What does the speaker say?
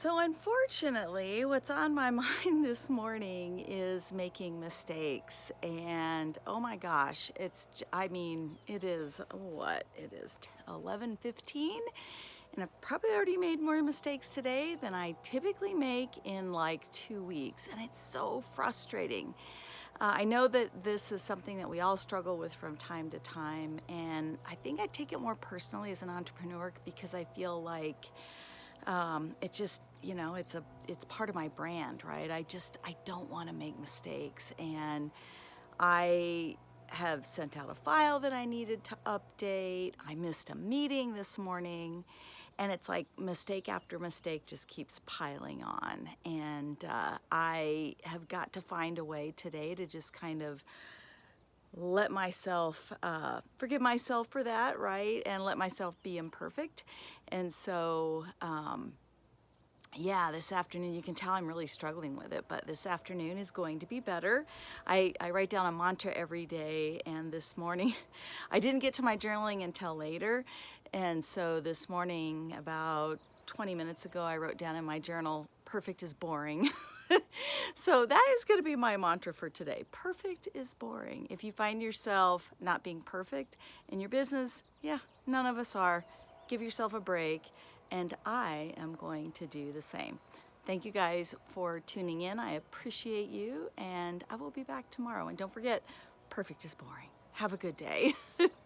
So unfortunately, what's on my mind this morning is making mistakes. And oh my gosh, it's, I mean, it is what? It is 11.15 and I've probably already made more mistakes today than I typically make in like two weeks. And it's so frustrating. Uh, I know that this is something that we all struggle with from time to time. And I think I take it more personally as an entrepreneur because I feel like um, it just you know it's a it's part of my brand right? I just I don't want to make mistakes. And I have sent out a file that I needed to update. I missed a meeting this morning. And it's like mistake after mistake just keeps piling on. And uh, I have got to find a way today to just kind of let myself uh, forgive myself for that, right? And let myself be imperfect. And so, um, yeah, this afternoon, you can tell I'm really struggling with it, but this afternoon is going to be better. I, I write down a mantra every day, and this morning, I didn't get to my journaling until later. And so this morning, about 20 minutes ago, I wrote down in my journal, perfect is boring. so that is going to be my mantra for today. Perfect is boring. If you find yourself not being perfect in your business, yeah, none of us are. Give yourself a break and I am going to do the same. Thank you guys for tuning in. I appreciate you and I will be back tomorrow. And don't forget, perfect is boring. Have a good day.